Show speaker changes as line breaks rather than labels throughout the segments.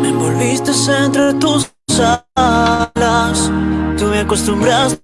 Me envolviste entre tus alas, tú me acostumbraste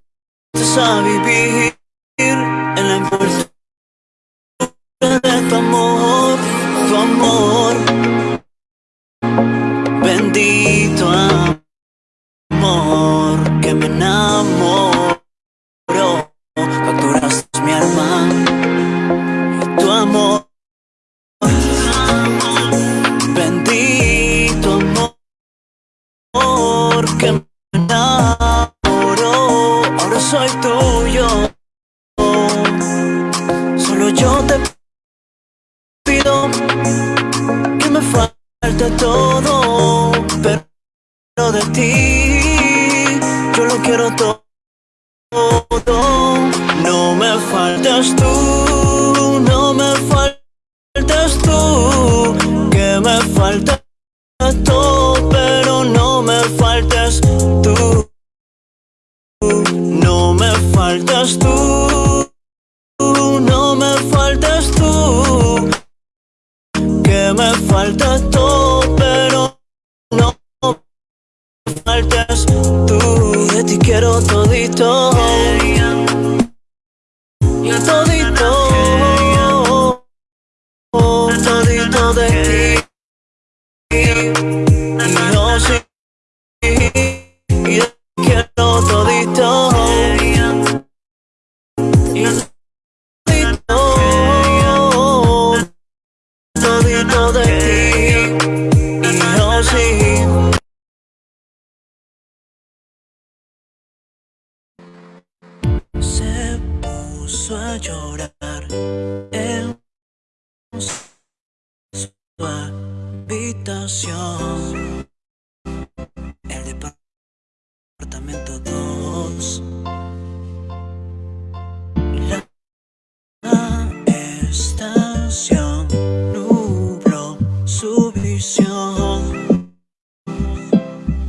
estación nubló su visión.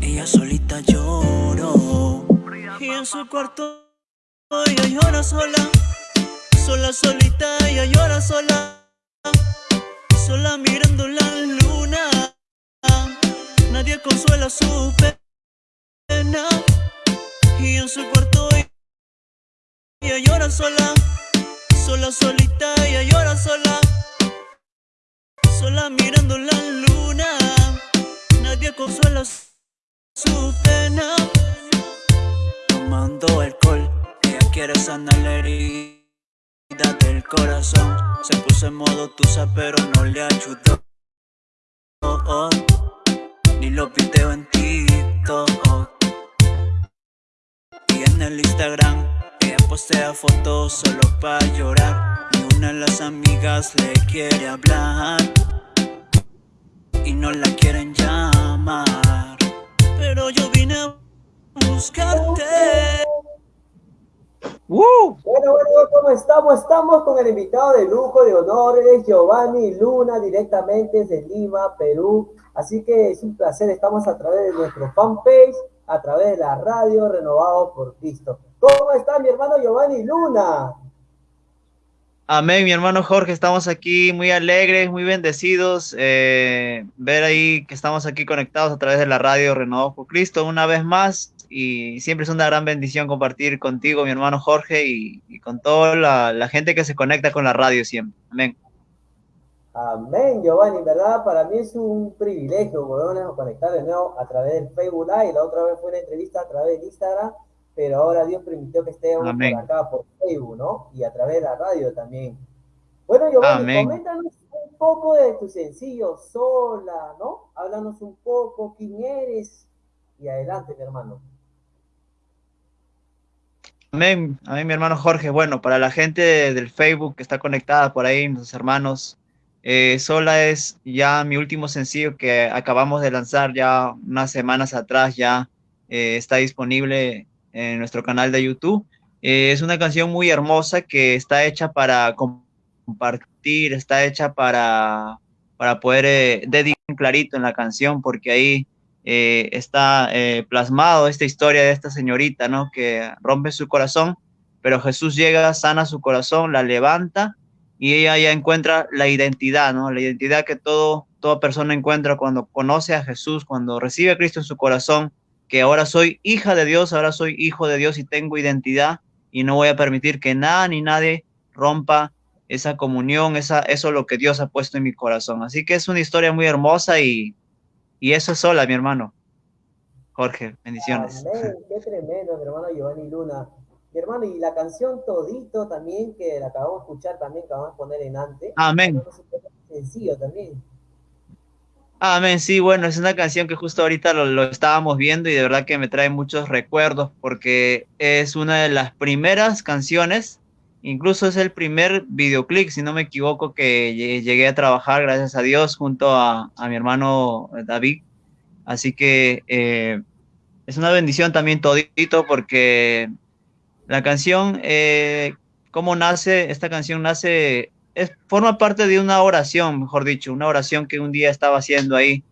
Ella solita lloró. Y en su cuarto ella llora sola. Sola, solita, ella llora sola. Sola mirando la luna. Nadie consuela su pena. Y en su cuarto ella llora sola. Sola, solita, ella llora sola. Sola mirando la luna. Nadie consuela su pena. Tomando alcohol, ella quiere sanar la herida del corazón. Se puso en modo tusa, pero no le ayudó. Oh, oh. Ni los videos en TikTok. Y en el Instagram, ella postea fotos solo para llorar. Ni una de las amigas le quiere hablar. Y no la quieren llamar. Pero yo vine a buscarte.
Bueno, bueno, ¿cómo estamos? Estamos con el invitado de lujo de honores, Giovanni Luna, directamente desde Lima, Perú. Así que es un placer, estamos a través de nuestro fanpage, a través de la radio Renovado por Cristo. ¿Cómo está mi hermano Giovanni Luna?
Amén, mi hermano Jorge, estamos aquí muy alegres, muy bendecidos, eh, ver ahí que estamos aquí conectados a través de la radio Renovados por Cristo una vez más y siempre es una gran bendición compartir contigo, mi hermano Jorge, y, y con toda la, la, gente que se conecta con la radio siempre. Amén.
Amén, Giovanni, ¿verdad? Para mí es un privilegio volvernos a conectar de nuevo a través del Facebook Live. La otra vez fue una entrevista a través de Instagram, pero ahora Dios permitió que estemos por acá, por Facebook, ¿no? Y a través de la radio también. Bueno, Giovanni, coméntanos un poco de tu sencillo, Sola, ¿no? Háblanos un poco, quién eres, y adelante, mi hermano.
Amén, amén, mi hermano Jorge. Bueno, para la gente del Facebook que está conectada por ahí, mis hermanos, eh, Sola es ya mi último sencillo que acabamos de lanzar ya unas semanas atrás, ya eh, está disponible en nuestro canal de YouTube. Eh, es una canción muy hermosa que está hecha para compartir, está hecha para, para poder eh, dedicar clarito en la canción, porque ahí eh, está eh, plasmado esta historia de esta señorita, ¿no? Que rompe su corazón, pero Jesús llega, sana su corazón, la levanta y ella ya encuentra la identidad, ¿no? La identidad que todo, toda persona encuentra cuando conoce a Jesús, cuando recibe a Cristo en su corazón, que ahora soy hija de Dios, ahora soy hijo de Dios y tengo identidad y no voy a permitir que nada ni nadie rompa esa comunión, esa, eso es lo que Dios ha puesto en mi corazón. Así que es una historia muy hermosa y, y eso es sola, mi hermano. Jorge, bendiciones.
Amén, qué tremendo, mi hermano Giovanni Luna. Mi hermano, y la canción Todito también, que la acabamos de escuchar también, que vamos a poner en antes.
Amén.
Sencillo también.
Amén, sí, bueno, es una canción que justo ahorita lo, estábamos viendo y de verdad que me trae muchos recuerdos porque es una de las primeras canciones Incluso es el primer videoclip, si no me equivoco, que llegué a trabajar, gracias a Dios, junto a, mi hermano David. Así que eh, es una bendición también todito porque la canción, eh, ¿cómo nace? Esta canción nace, es, forma parte de una oración, mejor dicho, una oración que un día estaba haciendo ahí,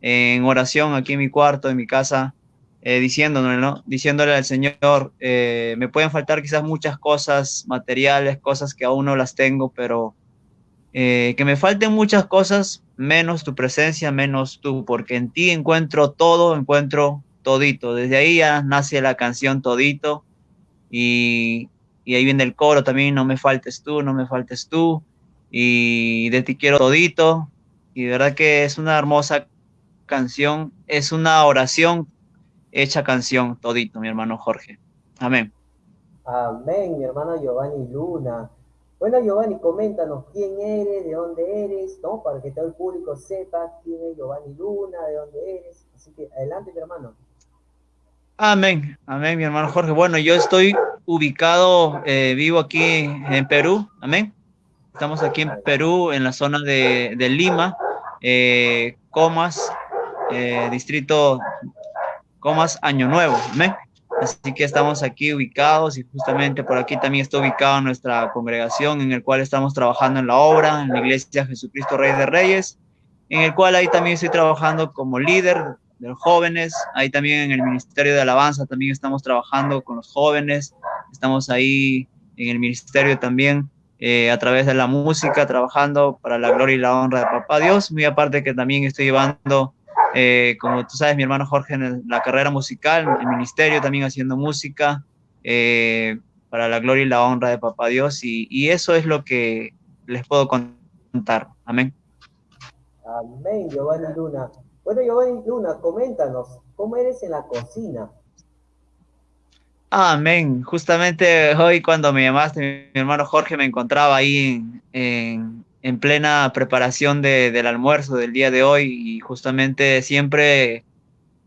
en oración aquí en mi cuarto, en mi casa, eh, diciéndole, ¿no? Diciéndole al Señor, eh, me pueden faltar quizás muchas cosas materiales, cosas que aún no las tengo, pero eh, que me falten muchas cosas, menos tu presencia, menos tú, porque en ti encuentro todo, encuentro todito. Desde ahí ya nace la canción Todito y, y ahí viene el coro también, no me faltes tú, no me faltes tú, y de ti quiero todito. Y de verdad que es una hermosa canción, es una oración hecha canción todito, mi hermano Jorge. Amén.
Amén, mi hermano Giovanni Luna. Bueno, Giovanni, coméntanos quién eres, de dónde eres, ¿no? Para que todo el público sepa quién es Giovanni Luna, de dónde eres. Así que adelante, mi hermano.
Amén, amén, mi hermano Jorge. Bueno, yo estoy ubicado, eh, vivo aquí en Perú, amén. Estamos aquí en Perú, en la zona de, Lima, eh, Comas, eh, distrito comas Año Nuevo. ¿me? Así que estamos aquí ubicados y justamente por aquí también está ubicada nuestra congregación en el cual estamos trabajando en la obra, en la iglesia Jesucristo Rey de Reyes, en el cual ahí también estoy trabajando como líder de los jóvenes, ahí también en el Ministerio de Alabanza también estamos trabajando con los jóvenes, estamos ahí en el ministerio también eh, a través de la música, trabajando para la gloria y la honra de Papá Dios, muy aparte que también estoy llevando eh, como tú sabes, mi hermano Jorge en la carrera musical, el ministerio también haciendo música, eh, para la gloria y la honra de Papá Dios, y, eso es lo que les puedo contar. Amén.
Amén, Giovanni Luna. Bueno, Giovanni Luna, coméntanos, ¿cómo eres en la cocina?
Amén. Justamente hoy cuando me llamaste, mi hermano Jorge me encontraba ahí en, en plena preparación del almuerzo del día de hoy y justamente siempre,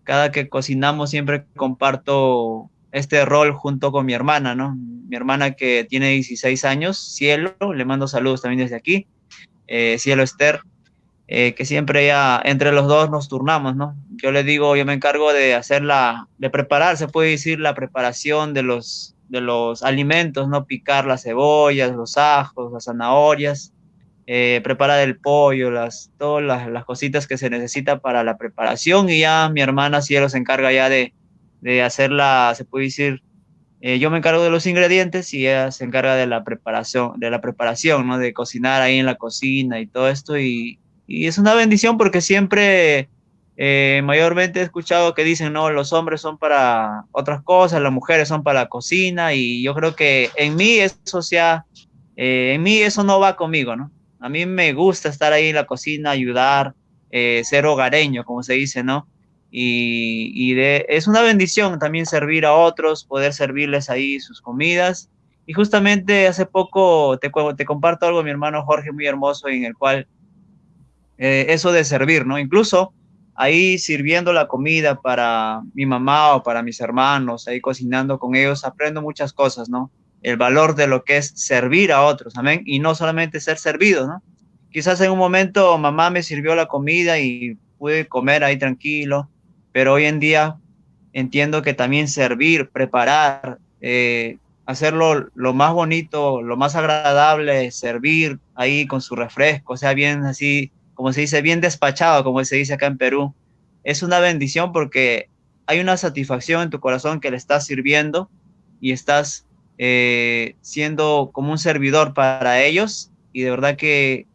cada que cocinamos, siempre comparto este rol junto con mi hermana, ¿no? Mi hermana que tiene 16 años, Cielo, le mando saludos también desde aquí, eh, Cielo Esther, eh, que siempre ya entre los dos nos turnamos, ¿no? Yo le digo, yo me encargo de hacer la, de preparar, se puede decir, la preparación de los, de los alimentos, ¿no? Picar las cebollas, los ajos, las zanahorias, eh, preparar el pollo, las, todas las, cositas que se necesita para la preparación y ya mi hermana Cielo se encarga ya de, de hacerla, se puede decir, eh, yo me encargo de los ingredientes y ella se encarga de la preparación, de la preparación, ¿no? De cocinar ahí en la cocina y todo esto y, y es una bendición porque siempre eh, mayormente he escuchado que dicen, no, los hombres son para otras cosas, las mujeres son para la cocina y yo creo que en mí eso sea, en mí eso no va conmigo, ¿no? A mí me gusta estar ahí en la cocina, ayudar, eh, ser hogareño, como se dice, ¿no? Y, de, es una bendición también servir a otros, poder servirles ahí sus comidas. Y justamente hace poco te, te comparto algo, mi hermano Jorge, muy hermoso, en el cual eh, eso de servir, ¿no? Incluso ahí sirviendo la comida para mi mamá o para mis hermanos, ahí cocinando con ellos, aprendo muchas cosas, ¿no? el valor de lo que es servir a otros, amén, y no solamente ser servido, ¿no? Quizás en un momento mamá me sirvió la comida y pude comer ahí tranquilo, pero hoy en día entiendo que también servir, preparar, eh, hacerlo lo más bonito, lo más agradable, servir ahí con su refresco, sea, bien así, como se dice, bien despachado, como se dice acá en Perú, es una bendición porque hay una satisfacción en tu corazón que le estás sirviendo y estás eh, siendo como un servidor para ellos. Y de verdad que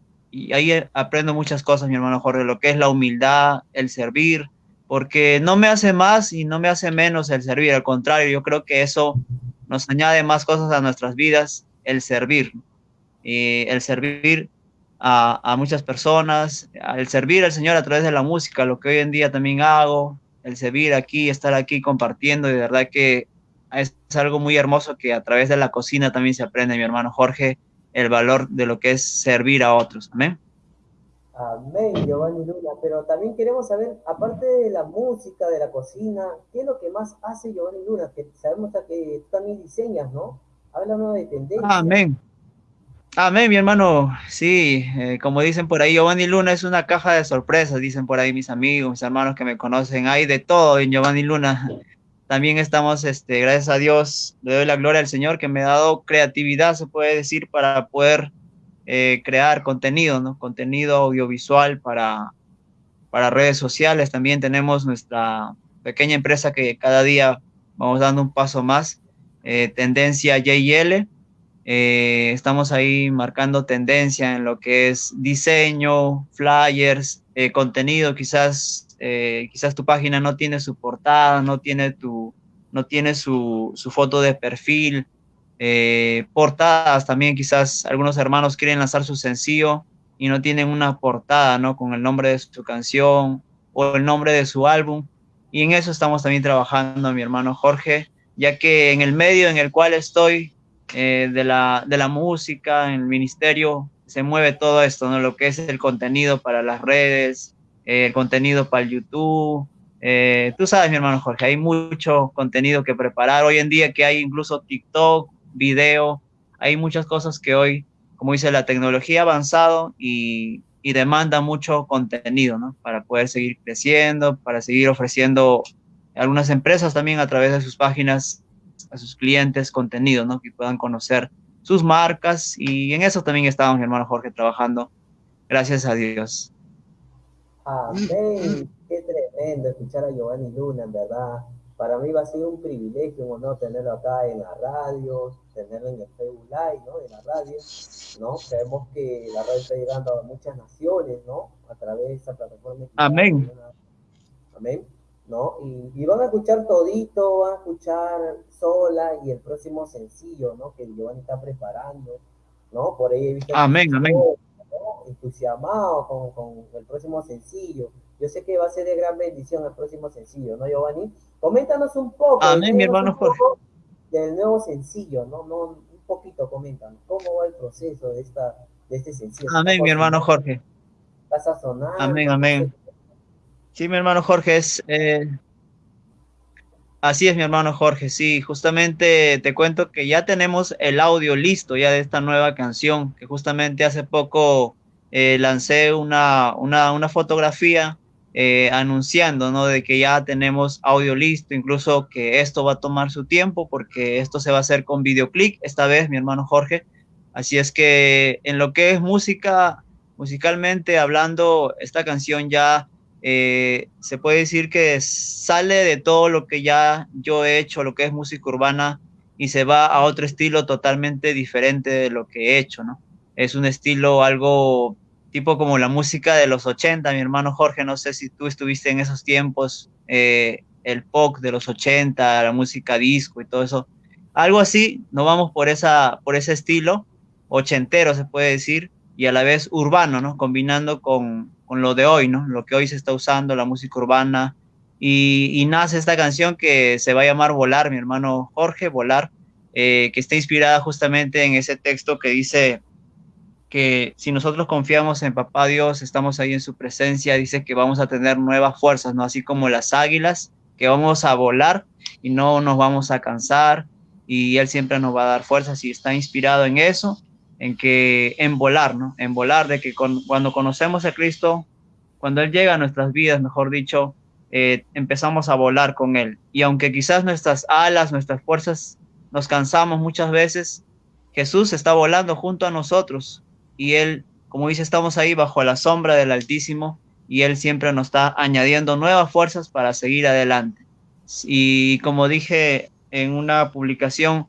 ahí aprendo muchas cosas, mi hermano Jorge, lo que es la humildad, el servir, porque no me hace más y no me hace menos el servir, al contrario, yo creo que eso nos añade más cosas a nuestras vidas, el servir, y el servir a, a, muchas personas, el servir al Señor a través de la música, lo que hoy en día también hago, el servir aquí, estar aquí compartiendo, y de verdad que es algo muy hermoso que a través de la cocina también se aprende, mi hermano Jorge, el valor de lo que es servir a otros. Amén.
Amén, Giovanni Luna. Pero también queremos saber, aparte de la música, de la cocina, ¿qué es lo que más hace Giovanni Luna? Que sabemos que tú también diseñas, ¿no? Háblanos de tendencia.
Amén. Amén, mi hermano. Sí, eh, como dicen por ahí, Giovanni Luna es una caja de sorpresas, dicen por ahí mis amigos, mis hermanos que me conocen. Hay de todo en Giovanni Luna. También estamos, este, gracias a Dios, le doy la gloria al Señor que me ha dado creatividad, se puede decir, para poder eh, crear contenido, ¿no? Contenido audiovisual para, para redes sociales. También tenemos nuestra pequeña empresa que cada día vamos dando un paso más, eh, tendencia JL. Eh, estamos ahí marcando tendencia en lo que es diseño, flyers, contenido, quizás eh, quizás tu página no tiene su portada, no tiene, tu, no tiene su, su foto de perfil, eh, portadas también, quizás algunos hermanos quieren lanzar su sencillo y no tienen una portada, ¿no? Con el nombre de su canción o el nombre de su álbum. Y en eso estamos también trabajando, mi hermano Jorge, ya que en el medio en el cual estoy, eh, de, la, de la música, en el ministerio, se mueve todo esto, ¿no? Lo que es el contenido para las redes, el eh, contenido para el YouTube. Eh, tú sabes, mi hermano Jorge, hay mucho contenido que preparar. Hoy en día que hay incluso TikTok, video, hay muchas cosas que hoy, como dice, la tecnología ha avanzado y, y demanda mucho contenido, ¿no? Para poder seguir creciendo, para seguir ofreciendo algunas empresas también a través de sus páginas a sus clientes contenido, ¿no? Que puedan conocer sus marcas y en eso también estamos, mi hermano Jorge, trabajando. Gracias a Dios.
Amén. Qué tremendo escuchar a Giovanni Luna, en verdad. Para mí va a ser un privilegio, un honor tenerlo acá en la radio, tenerlo en el Facebook Live, ¿no? En la radio, ¿no? Sabemos que la radio está llegando a muchas naciones, ¿no? A través de esa plataforma.
Amén.
Amén. ¿No? Y, y, van a escuchar todito, van a escuchar sola y el próximo sencillo, ¿no? Que Giovanni está preparando, ¿no? Por ahí he visto.
Amén, amén
entusiasmado con, con, el próximo sencillo. Yo sé que va a ser de gran bendición el próximo sencillo, ¿no, Giovanni? Coméntanos un poco.
Amén, mi hermano Jorge.
Del nuevo sencillo, ¿no? no un poquito, coméntanos. ¿Cómo va el proceso de, esta, de este sencillo?
Amén, mi hermano Jorge.
¿Vas a sonar?
Amén, amén. Sí, mi hermano Jorge, es, eh, Así es, mi hermano Jorge. Sí, justamente te cuento que ya tenemos el audio listo ya de esta nueva canción, que justamente hace poco eh, lancé una, una, una fotografía eh, anunciando, ¿no? De que ya tenemos audio listo, incluso que esto va a tomar su tiempo porque esto se va a hacer con videoclip esta vez, mi hermano Jorge. Así es que en lo que es música, musicalmente hablando, esta canción ya eh, se puede decir que sale de todo lo que ya yo he hecho, lo que es música urbana, y se va a otro estilo totalmente diferente de lo que he hecho, ¿no? Es un estilo algo tipo como la música de los 80, mi hermano Jorge, no sé si tú estuviste en esos tiempos, eh, el pop de los 80, la música disco y todo eso. Algo así, no vamos por, esa, por ese estilo, ochentero se puede decir, y a la vez urbano, ¿no? Combinando con, con lo de hoy, ¿no? Lo que hoy se está usando, la música urbana. Y, nace esta canción que se va a llamar Volar, mi hermano Jorge, Volar, eh, que está inspirada justamente en ese texto que dice que si nosotros confiamos en Papá Dios, estamos ahí en su presencia, dice que vamos a tener nuevas fuerzas, ¿no? Así como las águilas, que vamos a volar y no nos vamos a cansar y Él siempre nos va a dar fuerzas y está inspirado en eso en que en volar, ¿no? En volar, de que cuando conocemos a Cristo, cuando Él llega a nuestras vidas, mejor dicho, eh, empezamos a volar con Él. Y aunque quizás nuestras alas, nuestras fuerzas, nos cansamos muchas veces, Jesús está volando junto a nosotros y Él, como dice, estamos ahí bajo la sombra del Altísimo y Él siempre nos está añadiendo nuevas fuerzas para seguir adelante. Y como dije en una publicación,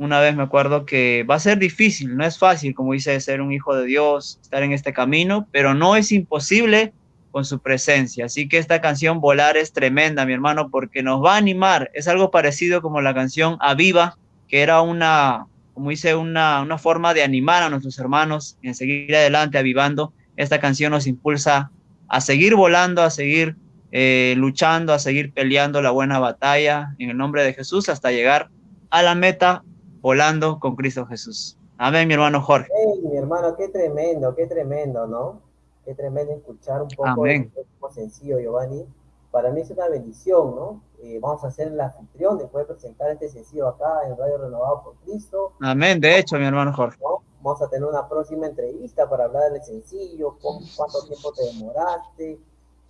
una vez me acuerdo que va a ser difícil, no es fácil, como dice, ser un hijo de Dios, estar en este camino, pero no es imposible con su presencia. Así que esta canción Volar es tremenda, mi hermano, porque nos va a animar. Es algo parecido como la canción Aviva, que era una, como dice, una, una forma de animar a nuestros hermanos en seguir adelante, avivando. Esta canción nos impulsa a seguir volando, a seguir eh, luchando, a seguir peleando la buena batalla en el nombre de Jesús hasta llegar a la meta volando con Cristo Jesús. Amén, mi hermano Jorge.
mi hermano, qué tremendo, qué tremendo, ¿no? Qué tremendo escuchar un poco
Amén.
sencillo, Giovanni. Para mí es una bendición, ¿no? Eh, vamos a ser la anfitrión de poder presentar este sencillo acá en Radio Renovado por Cristo.
Amén, de hecho, mi hermano Jorge.
Vamos a tener una próxima entrevista para hablar del sencillo, cuánto tiempo te demoraste,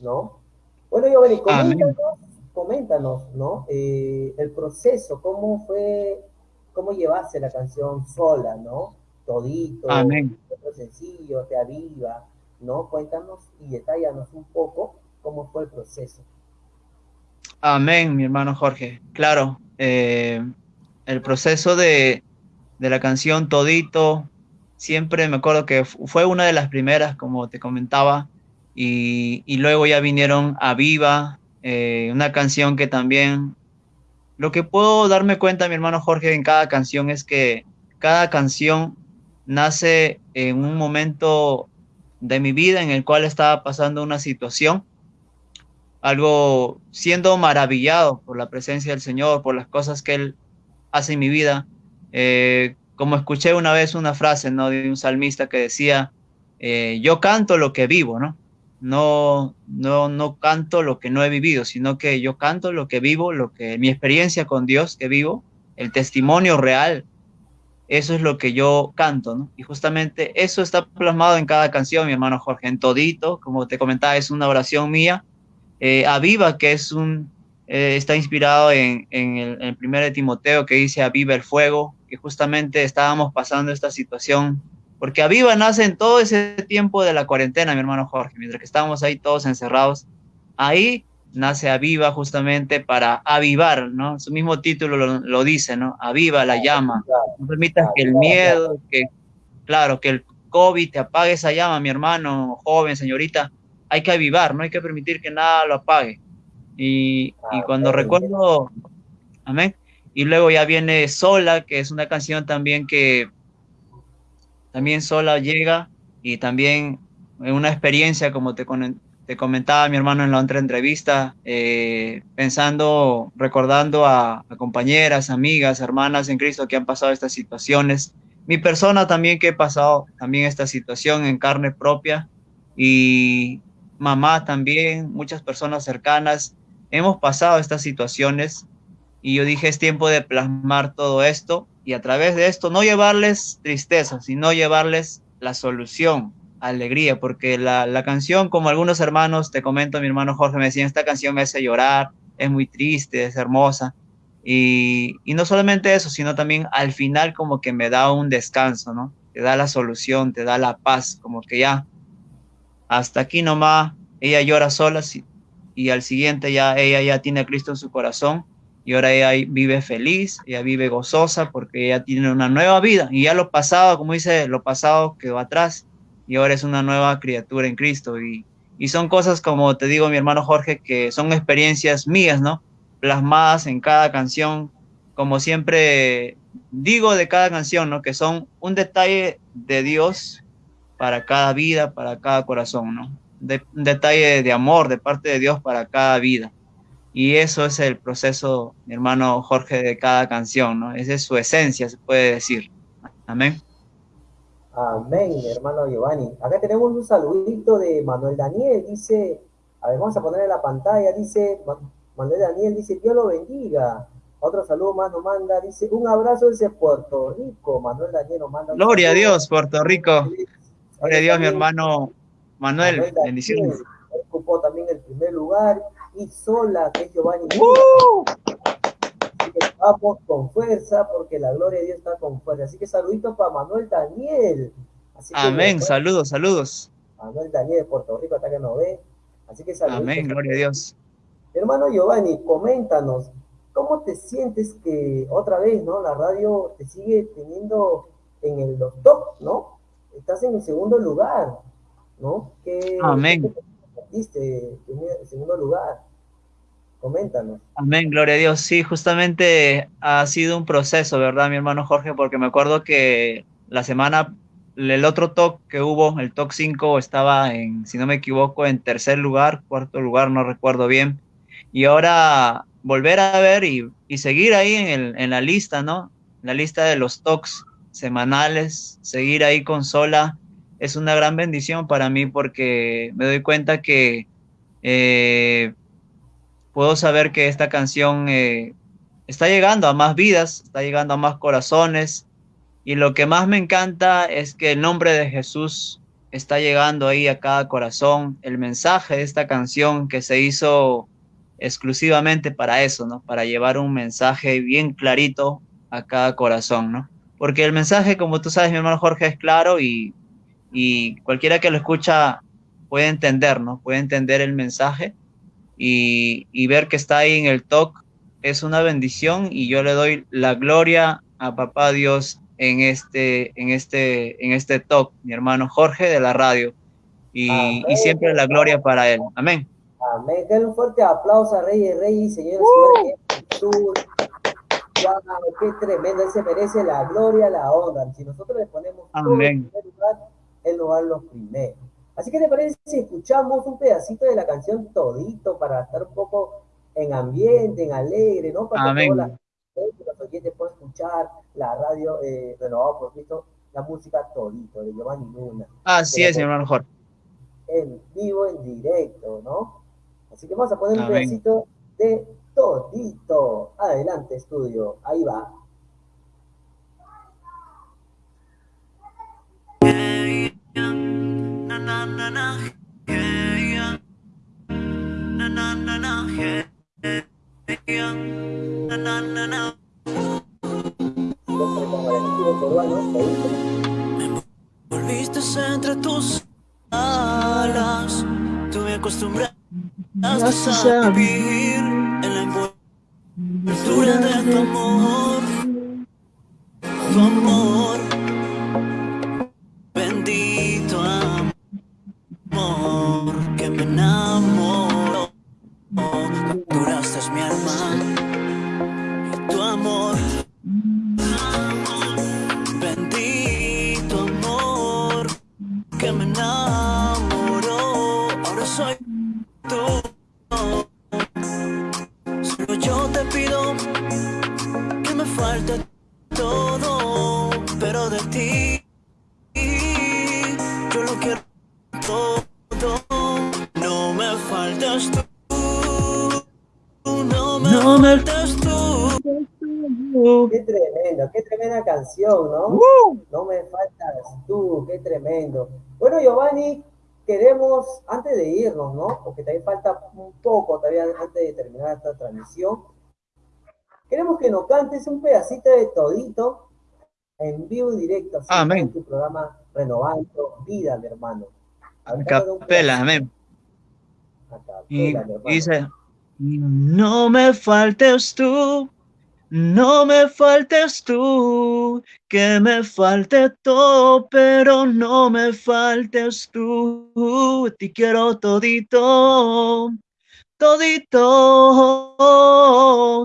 ¿no? Bueno, Giovanni, coméntanos, coméntanos ¿no? Eh, el proceso, cómo fue, cómo llevaste la canción sola, ¿no? Todito,
Amén.
sencillo, te aviva, ¿no? Cuéntanos y detállanos un poco cómo fue el proceso.
Amén, mi hermano Jorge. Claro, eh, el proceso de, de, la canción Todito, siempre me acuerdo que fue una de las primeras, como te comentaba, y, y luego ya vinieron a Viva, eh, una canción que también, lo que puedo darme cuenta, mi hermano Jorge, en cada canción es que cada canción nace en un momento de mi vida en el cual estaba pasando una situación, algo siendo maravillado por la presencia del Señor, por las cosas que Él hace en mi vida. Eh, como escuché una vez una frase ¿no? de un salmista que decía, eh, yo canto lo que vivo, ¿no? No, no, no canto lo que no he vivido, sino que yo canto lo que vivo, lo que mi experiencia con Dios que vivo, el testimonio real eso es lo que yo canto. Y justamente eso está plasmado en cada canción, mi hermano Jorge, en todito, como te comentaba, es una oración mía. Eh, Aviva, que es un, eh, está inspirado en, en, el, primer de Timoteo, que dice Aviva el fuego, que justamente estábamos pasando esta situación, porque Aviva nace en todo ese tiempo de la cuarentena, mi hermano Jorge, mientras que estábamos ahí todos encerrados. Ahí nace Aviva justamente para avivar, ¿no? Su mismo título lo, lo, dice, ¿no? Aviva la llama. No permitas que el miedo, que, claro, que el COVID te apague esa llama, mi hermano, joven, señorita. Hay que avivar, no hay que permitir que nada lo apague. Y, y cuando recuerdo, amén. Y luego ya viene Sola, que es una canción también que también Sola llega y también una experiencia, como te, comentaba mi hermano en la otra entrevista, eh, pensando, recordando a, a, compañeras, amigas, hermanas en Cristo que han pasado estas situaciones. Mi persona también que he pasado también esta situación en carne propia y mamá también, muchas personas cercanas, hemos pasado estas situaciones y yo dije es tiempo de plasmar todo esto y a través de esto no llevarles tristeza, sino llevarles la solución, alegría, porque la, la, canción, como algunos hermanos, te comento, mi hermano Jorge me decía, esta canción me hace llorar, es muy triste, es hermosa. Y, y, no solamente eso, sino también al final como que me da un descanso, ¿no? Te da la solución, te da la paz, como que ya, hasta aquí nomás, ella llora sola y al siguiente ya ella ya tiene a Cristo en su corazón y ahora ella vive feliz, ella vive gozosa porque ella tiene una nueva vida y ya lo pasado, como dice, lo pasado quedó atrás y ahora es una nueva criatura en Cristo. Y, y son cosas, como te digo, mi hermano Jorge, que son experiencias mías, ¿no? Plasmadas en cada canción, como siempre digo de cada canción, ¿no? Que son un detalle de Dios para cada vida, para cada corazón, ¿no? De, un detalle de amor de parte de Dios para cada vida. Y eso es el proceso, mi hermano Jorge, de cada canción, ¿no? Esa es su esencia, se puede decir. Amén.
Amén, hermano Giovanni. Acá tenemos un saludito de Manuel Daniel, dice, a ver, vamos a poner en la pantalla, dice, Manuel Daniel dice, Dios lo bendiga. Otro saludo más nos manda, dice, un abrazo desde Puerto Rico. Manuel Daniel nos manda.
Gloria a Dios, Puerto Rico. Gloria a Dios, mi hermano Manuel. Manuel bendiciones.
Ocupó también el primer lugar. Y sola, que es Giovanni. ¡Uh! vamos con fuerza porque la gloria de Dios está con fuerza. Así que saluditos para Manuel Daniel. Así
Amén, que, saludos, saludos.
Manuel Daniel de Puerto Rico, hasta que nos ve. Así que saludos.
Amén, gloria a Dios.
Hermano Giovanni, coméntanos, ¿cómo te sientes que otra vez, ¿no? La radio te sigue teniendo en el top, ¿no? Estás en el segundo lugar, ¿no? ¿Qué,
Amén.
¿qué en el segundo lugar? Coméntanos.
Amén, gloria a Dios. Sí, justamente ha sido un proceso, ¿verdad, mi hermano Jorge? Porque me acuerdo que la semana, el otro talk que hubo, el talk 5, estaba en, si no me equivoco, en tercer lugar, cuarto lugar, no recuerdo bien. Y ahora volver a ver y, y seguir ahí en, el, en la lista, ¿no? La lista de los talks semanales, seguir ahí con Sola, es una gran bendición para mí porque me doy cuenta que eh, puedo saber que esta canción eh, está llegando a más vidas, está llegando a más corazones. Y lo que más me encanta es que el nombre de Jesús está llegando ahí a cada corazón. El mensaje de esta canción que se hizo exclusivamente para eso, ¿no? Para llevar un mensaje bien clarito a cada corazón, ¿no? Porque el mensaje, como tú sabes, mi hermano Jorge, es claro y, y cualquiera que lo escucha puede entender, ¿no? Puede entender el mensaje y, ver que está ahí en el talk es una bendición y yo le doy la gloria a papá Dios en este, en este, en este talk, mi hermano Jorge de la radio. Y, siempre la gloria para él. Amén.
Amén. Denle un fuerte aplauso a Rey y Rey, señores, uh. qué tremendo. Él se merece la gloria, la honra. Si nosotros le ponemos
Amén.
todo en primer lugar, Él nos va a los primeros. Así que te parece si escuchamos un pedacito de la canción todito para estar un poco en ambiente, en alegre, ¿no? Para que todos los oyentes puedan escuchar la radio eh, renovado por Cristo, la música todito de Giovanni Luna.
Así es, señor mejor.
En vivo, en directo, ¿no? Así que vamos a poner un pedacito de todito. Adelante, estudio. Ahí va.
Volviste entre tus alas, tú me acostumbraste a vivir en la envoltura de tu amor,
poco, todavía antes de terminar esta transmisión, queremos que nos cantes un pedacito de todito en vivo y directo, así
amén.
en tu programa Renovando Vida, mi hermano.
Capela, amén. y dice, no me faltes tú no me faltes tú, que me falte todo, pero no me faltes tú. Te quiero todito, todito,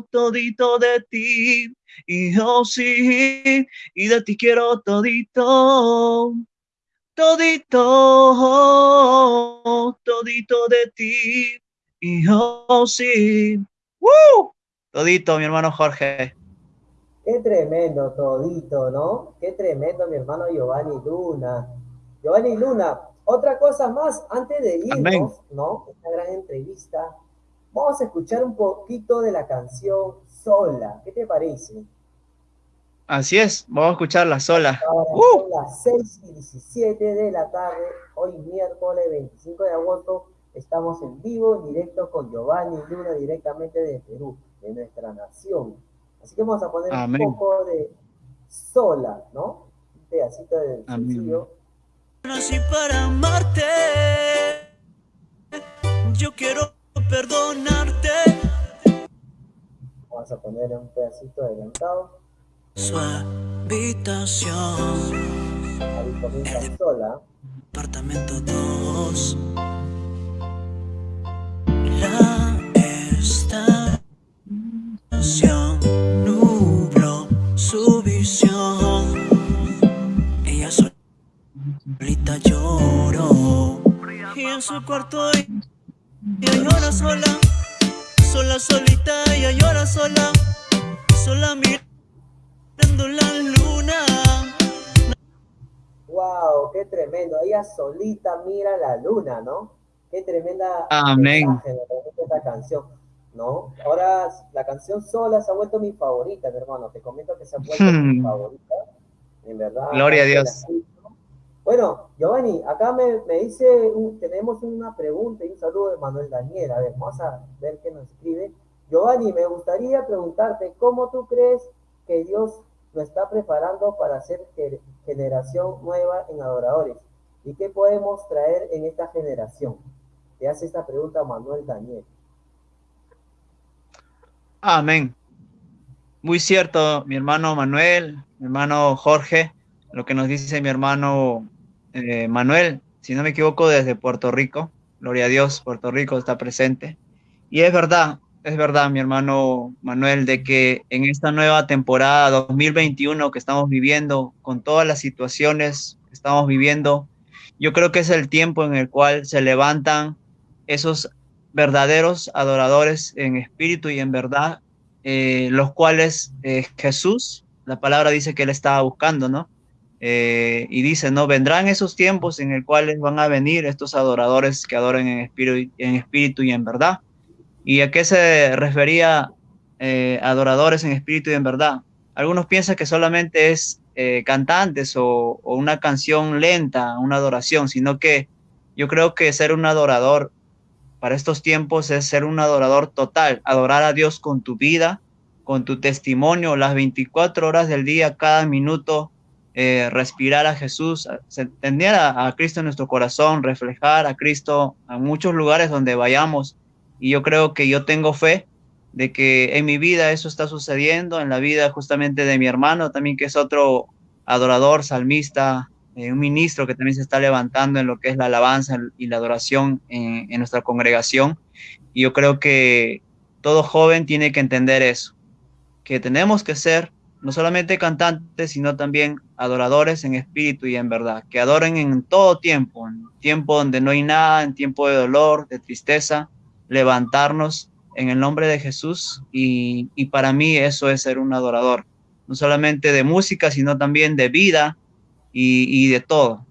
todito de ti. Y yo sí, y de ti quiero todito, todito, todito de ti. Y yo sí. ¡Woo! Todito, mi hermano Jorge.
Qué tremendo, todito, ¿no? Qué tremendo, mi hermano Giovanni Luna. Giovanni Luna, otra cosa más, antes de irnos, ¿no? Esta gran entrevista, vamos a escuchar un poquito de la canción Sola. ¿Qué te parece?
Así es, vamos a escucharla sola.
Ahora uh. son las 6 y 17 de la tarde, hoy miércoles 25 de agosto, estamos en vivo, en directo con Giovanni Luna, directamente de Perú de nuestra nación. Así que vamos a poner un poco de sola, ¿no? Un pedacito del sencillo
nací para amarte. Yo quiero perdonarte.
Vamos a poner un pedacito adelantado.
Su habitación.
Ahí comienza sola.
Apartamento 2. La estación nubló su visión. Ella solita lloró. Y en su cuarto ella llora sola. Sola, solita, ella llora sola. Sola mirando la luna.
Wow, qué tremendo. Ella solita mira la luna, ¿no? Qué tremenda
Amén.
mensaje esta canción, ¿no? Ahora la canción sola se ha vuelto mi favorita, mi hermano. Te comento que se ha vuelto mi
Hmm.
favorita. En verdad.
Gloria a
la
Dios.
Bueno, Giovanni, acá me, me dice, un- tenemos una pregunta y un saludo de Manuel Daniel. A ver, vamos a ver qué nos escribe. Giovanni, me gustaría preguntarte, ¿cómo tú crees que Dios lo está preparando para ser ge- generación nueva en adoradores? ¿Y qué podemos traer en esta generación? Te hace esta pregunta Manuel Daniel.
Amén. Muy cierto, mi hermano Manuel, mi hermano Jorge, lo que nos dice mi hermano eh, Manuel, si no me equivoco, desde Puerto Rico. Gloria a Dios, Puerto Rico está presente. Y es verdad, es verdad, mi hermano Manuel, de que en esta nueva temporada 2021 que estamos viviendo, con todas las situaciones que estamos viviendo, yo creo que es el tiempo en el cual se levantan esos verdaderos adoradores en espíritu y en verdad, eh, los cuales eh, Jesús, la palabra dice que él estaba buscando, ¿no? Eh, y dice, ¿no? Vendrán esos tiempos en el cuales van a venir estos adoradores que adoren en espíritu, y en verdad. ¿Y a qué se refería eh, adoradores en espíritu y en verdad? Algunos piensan que solamente es eh, cantantes o una canción lenta, una adoración, sino que yo creo que ser un adorador para estos tiempos es ser un adorador total, adorar a Dios con tu vida, con tu testimonio, las 24 horas del día, cada minuto, eh, respirar a Jesús, tener a, Cristo en nuestro corazón, reflejar a Cristo a muchos lugares donde vayamos. Y yo creo que yo tengo fe de que en mi vida eso está sucediendo, en la vida justamente de mi hermano también, que es otro adorador, salmista, eh, un ministro que también se está levantando en lo que es la alabanza y la adoración en nuestra congregación. Y yo creo que todo joven tiene que entender eso, que tenemos que ser no solamente cantantes, sino también adoradores en espíritu y en verdad, que adoren en todo tiempo, en tiempo donde no hay nada, en tiempo de dolor, de tristeza, levantarnos en el nombre de Jesús y, y para mí eso es ser un adorador, no solamente de música, sino también de vida y, y de todo,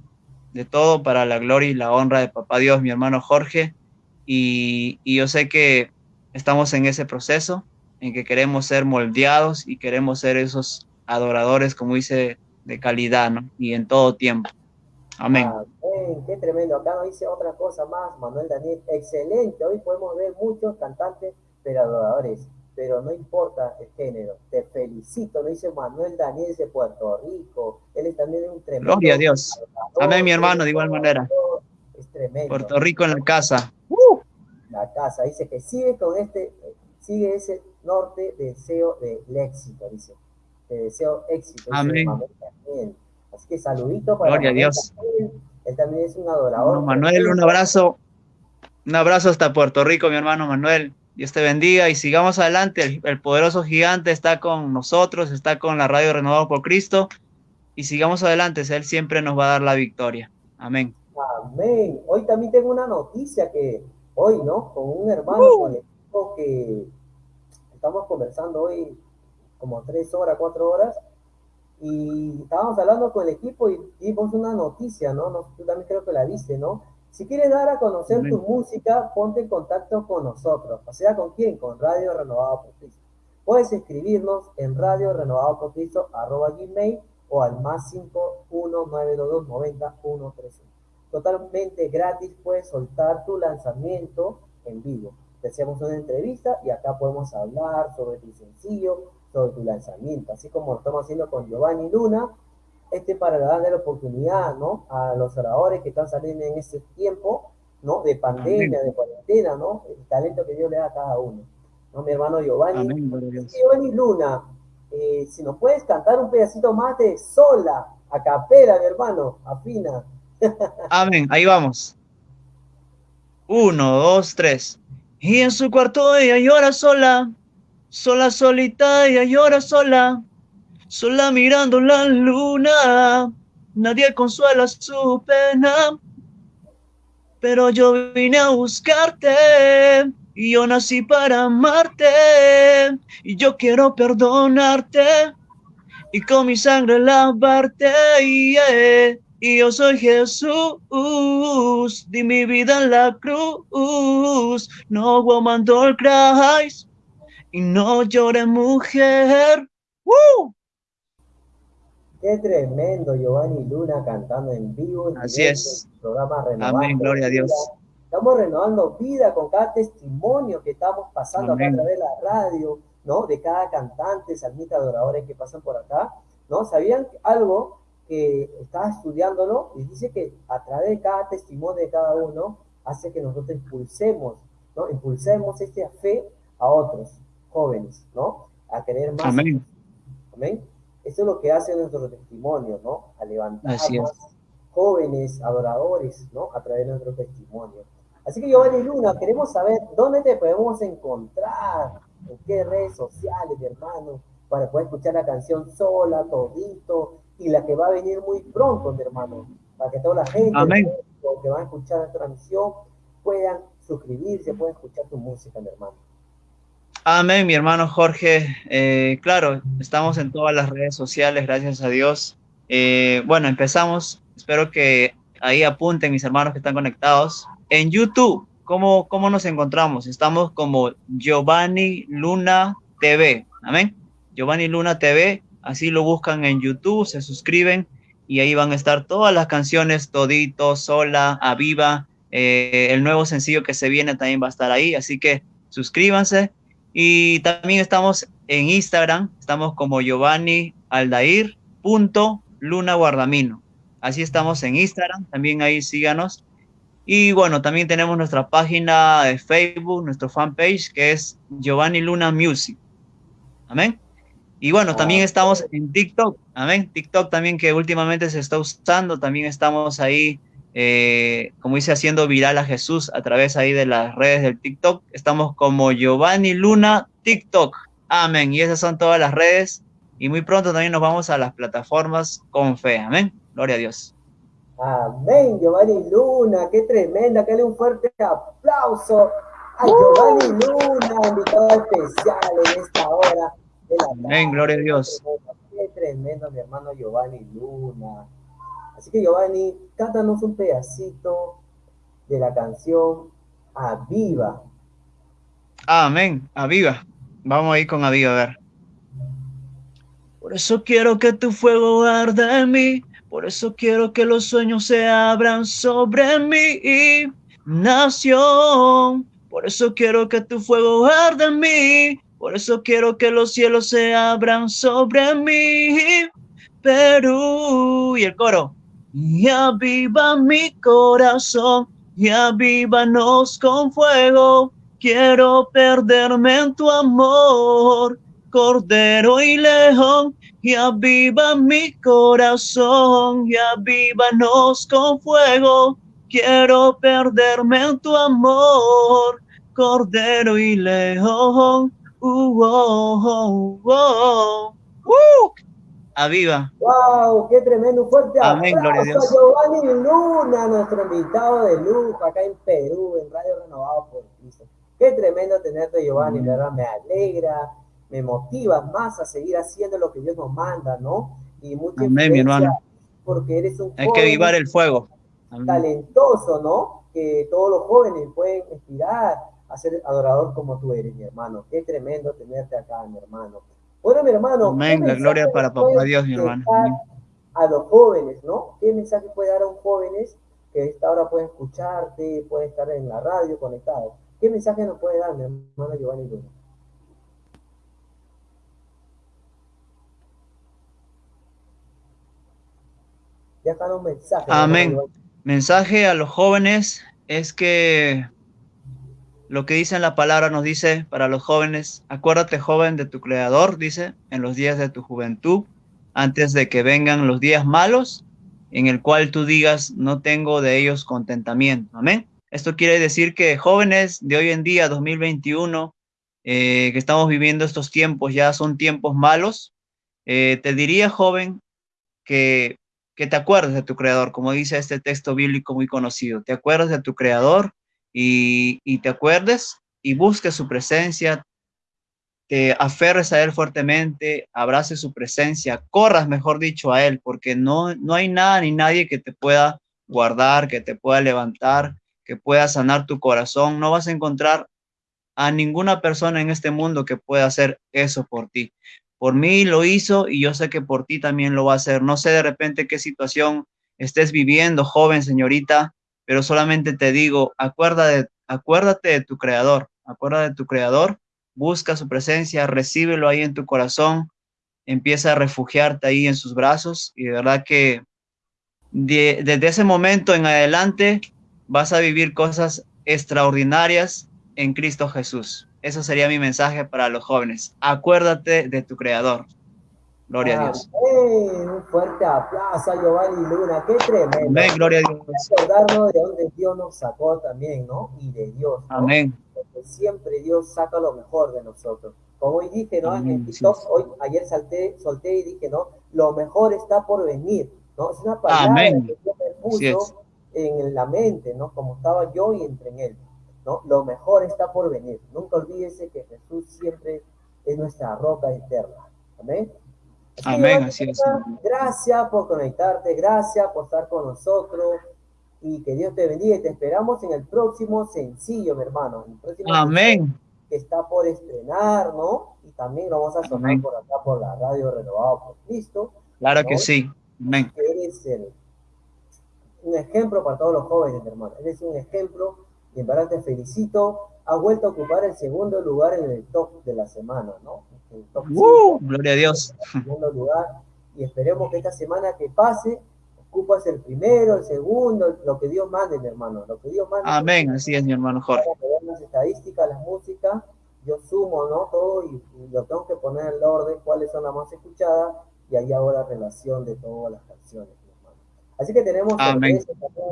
de todo para la gloria y la honra de Papá Dios, mi hermano Jorge, y, y yo sé que estamos en ese proceso, en que queremos ser moldeados y queremos ser esos adoradores, como dice, de calidad, ¿no? Y en todo tiempo. Amén.
Amén. Qué tremendo. Acá nos dice otra cosa más, Manuel Daniel. Excelente. Hoy podemos ver muchos cantantes, pero adoradores. Pero no importa el género. Te felicito. Lo dice Manuel Daniel de Puerto Rico. Él es también un tremendo.
Gloria a Dios. Adorador. Amén, mi hermano, de igual manera.
Es tremendo.
Puerto Rico en la casa.
Uh. La casa. Dice que sigue con este, sigue ese norte deseo del éxito, dice. Te deseo éxito.
Amén.
Así que saludito para
Gloria a Dios.
También. Él también es un adorador.
Manuel, un abrazo. Un abrazo hasta Puerto Rico, mi hermano Manuel. Dios te bendiga y sigamos adelante. El, el, poderoso gigante está con nosotros, está con la radio Renovado por Cristo. Y sigamos adelante. Él siempre nos va a dar la victoria. Amén.
Amén. Hoy también tengo una noticia que hoy, ¿no? Con un hermano uh. con el que estamos conversando hoy como tres horas, cuatro horas, y estábamos hablando con el equipo y dimos una noticia, ¿no? no tú también creo que la viste, ¿no? Si quieres dar a conocer tu música, ponte en contacto con nosotros. O sea, ¿con quién? Con Radio Renovado por Cristo. Puedes escribirnos en Radio Renovado por Cristo, arroba gmail, o al más 51922 90 131. Totalmente gratis, puedes soltar tu lanzamiento en vivo. Te hacemos una entrevista y acá podemos hablar sobre tu sencillo, sobre tu lanzamiento, así como lo estamos haciendo con Giovanni Luna. este para darle la oportunidad, ¿no? A los oradores que están saliendo en este tiempo, ¿no? De pandemia, de cuarentena, ¿no? El talento que Dios le da a cada uno. ¿no? Mi hermano Giovanni. Giovanni Luna, eh, si nos puedes cantar un pedacito más de sola, a capela, mi hermano, afina.
Amén, ahí vamos. Uno, dos, tres. Y en su cuarto ella llora sola, sola solita, ella llora sola, sola mirando la luna, nadie consuela su pena, pero yo vine a buscarte y yo nací para amarte y yo quiero perdonarte y con mi sangre lavarte. Y yo soy Jesús, di mi vida en la cruz. No woman don't cries y no llore mujer.
Qué tremendo Giovanni Luna cantando en vivo.
Así es.
Programa
Amén, gloria a Dios.
Estamos renovando vida con cada testimonio que estamos pasando acá a través de la radio, ¿no? De cada cantante, salmita, adoradores que pasan por acá, ¿no? ¿Sabían algo? Que estaba estudiándolo y dice que a través de cada testimonio de cada uno hace que nosotros impulsemos, ¿no? Impulsemos esta fe a otros jóvenes, ¿no? A querer más.
Amén.
Amén. Eso es lo que hace nuestro testimonio, ¿no? A levantar jóvenes adoradores, ¿no? A través de nuestro testimonio. Así que Giovanni Luna, queremos saber dónde te podemos encontrar, en qué redes sociales, mi hermano, para poder escuchar la canción sola, todito, y la que va a venir muy pronto, mi hermano, para que toda la gente que va a escuchar la transmisión puedan suscribirse, puedan escuchar tu música, mi hermano.
Amén, mi hermano Jorge. Eh, claro, estamos en todas las redes sociales, gracias a Dios. Eh, bueno, empezamos. Espero que ahí apunten mis hermanos que están conectados. En YouTube, ¿cómo, cómo nos encontramos? Estamos como Giovanni Luna TV. Amén. Giovanni Luna TV Así lo buscan en YouTube, se suscriben y ahí van a estar todas las canciones, Todito, Sola, Aviva, eh, el nuevo sencillo que se viene también va a estar ahí, así que suscríbanse. Y también estamos en Instagram, estamos como Giovanni Aldair Luna Guardamino. Así estamos en Instagram, también ahí síganos. Y bueno, también tenemos nuestra página de Facebook, nuestro fanpage, que es Giovanni Luna Music. Amén. Y bueno, también estamos en TikTok, amén. TikTok también que últimamente se está usando, también estamos ahí, eh, como dice, haciendo viral a Jesús a través ahí de las redes del TikTok. Estamos como Giovanni Luna TikTok, amén. Y esas son todas las redes. Y muy pronto también nos vamos a las plataformas con fe, amén. Gloria a Dios.
Amén, Giovanni Luna, qué tremenda, que le un fuerte aplauso a Giovanni Luna, invitado especial en esta hora
Amén, gloria a Dios.
Qué tremendo, mi hermano Giovanni Luna. Así que Giovanni, cántanos un pedacito de la canción Aviva.
Amén, Aviva. Vamos a ir con Aviva, a ver. Por eso quiero que tu fuego arda en mí, por eso quiero que los sueños se abran sobre mí, nación. Por eso quiero que tu fuego arda en mí, por eso quiero que los cielos se abran sobre mí, Perú. Y el coro. Y aviva mi corazón, y avívanos con fuego. Quiero perderme en tu amor, cordero y león. Y aviva mi corazón, y avívanos con fuego. Quiero perderme en tu amor, cordero y león. Uh, oh, oh, uh. ¡Aviva!
¡Wow! ¡Qué tremendo! fuerte
Amén, gloria a Dios.
Giovanni Luna, nuestro invitado de lujo acá en Perú, en Radio Renovado por Cristo. Qué tremendo tenerte, Giovanni, verdad me alegra, me motiva más a seguir haciendo lo que Dios nos manda, ¿no?
Y mucha Amén, mi hermano.
Porque eres un
Hay que avivar el fuego.
Talentoso, ¿no? Que todos los jóvenes pueden inspirar a ser adorador como tú eres, mi hermano. Qué tremendo tenerte acá, mi hermano. Bueno, mi hermano.
Amén, la gloria para papá Dios, mi hermano.
A los jóvenes, ¿no? ¿Qué mensaje puede dar a un jóvenes que a esta hora pueden escucharte, puede estar en la radio conectado? ¿Qué mensaje nos puede dar, mi hermano Giovanni Luna? Déjanos un mensaje.
Amén. Mensaje a los jóvenes es que lo que dice en la palabra nos dice para los jóvenes, acuérdate joven de tu creador, dice, en los días de tu juventud, antes de que vengan los días malos, en el cual tú digas, no tengo de ellos contentamiento. Amén. Esto quiere decir que jóvenes de hoy en día, 2021, eh, que estamos viviendo estos tiempos, ya son tiempos malos, eh, te diría, joven, que, que te acuerdes de tu creador, como dice este texto bíblico muy conocido, te acuerdas de tu creador y, te acuerdes y busques su presencia, te aferres a Él fuertemente, abraces su presencia, corras, mejor dicho, a Él, porque no, no hay nada ni nadie que te pueda guardar, que te pueda levantar, que pueda sanar tu corazón. No vas a encontrar a ninguna persona en este mundo que pueda hacer eso por ti. Por mí lo hizo y yo sé que por ti también lo va a hacer. No sé de repente qué situación estés viviendo, joven señorita, pero solamente te digo, acuérdate, acuérdate de tu creador, acuérdate de tu creador busca su presencia, recíbelo ahí en tu corazón, empieza a refugiarte ahí en sus brazos y de verdad que desde ese momento en adelante vas a vivir cosas extraordinarias en Cristo Jesús. Eso sería mi mensaje para los jóvenes. Acuérdate de tu Creador. Gloria a Dios.
un fuerte aplauso a Giovanni Luna. Qué tremendo.
Amén, gloria a Dios.
Recordarnos de donde Dios nos sacó también, ¿no? Y de Dios.
Amén
siempre Dios saca lo mejor de nosotros. Como hoy dije, ¿no? en el TikTok, hoy, ayer salté, solté y dije, ¿no? Lo mejor está por venir, ¿no? Es una palabra que Dios me puso en la mente, ¿no? Como estaba yo y entre en él, ¿no? Lo mejor está por venir. Nunca olvídese que Jesús siempre es nuestra roca eterna. Amén.
Amén, así es.
Gracias por conectarte, gracias por estar con nosotros y que Dios te bendiga y te esperamos en el próximo sencillo, mi hermano.
Amén.
Que está por estrenar, ¿no? Y también lo vamos a sonar por acá por la radio renovado por Cristo.
Claro que sí. Amén.
Eres un ejemplo para todos los jóvenes, mi hermano. Eres un ejemplo y en verdad te felicito. Has vuelto a ocupar el segundo lugar en el top de la semana, ¿no? Top
uh, gloria a Dios.
segundo lugar. Y esperemos que esta semana que pase ocupas el primero, el segundo, lo que Dios mande, mi hermano, lo que Dios mande.
Amén, así es, mi hermano Jorge.
Las estadísticas, las músicas, yo sumo, ¿no? Todo y, lo tengo que poner en el orden, cuáles son las más escuchadas, y ahí hago la relación de todas las canciones, mi hermano. Así que tenemos también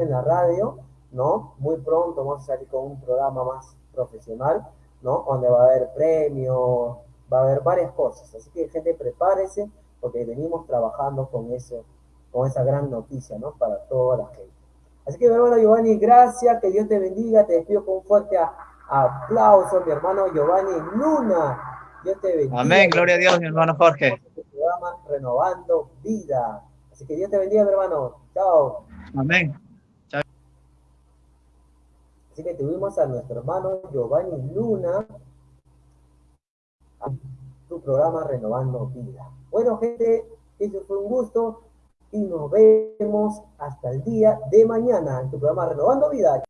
en la radio, ¿no? Muy pronto vamos a salir con un programa más profesional, ¿no? Donde va a haber premios, va a haber varias cosas. Así que, gente, prepárese, porque venimos trabajando con eso con esa gran noticia, ¿no? Para toda la gente. Así que, mi hermano Giovanni, gracias, que Dios te bendiga, te despido con un fuerte aplauso, mi hermano Giovanni Luna. Dios te bendiga.
Amén, gloria a Dios, mi hermano Jorge.
Este programa Renovando Vida. Así que Dios te bendiga, mi hermano. Chao.
Amén. Chao.
Así que tuvimos a nuestro hermano Giovanni Luna, su programa Renovando Vida. Bueno, gente, eso fue un gusto y nos vemos hasta el día de mañana en tu programa Renovando Vida.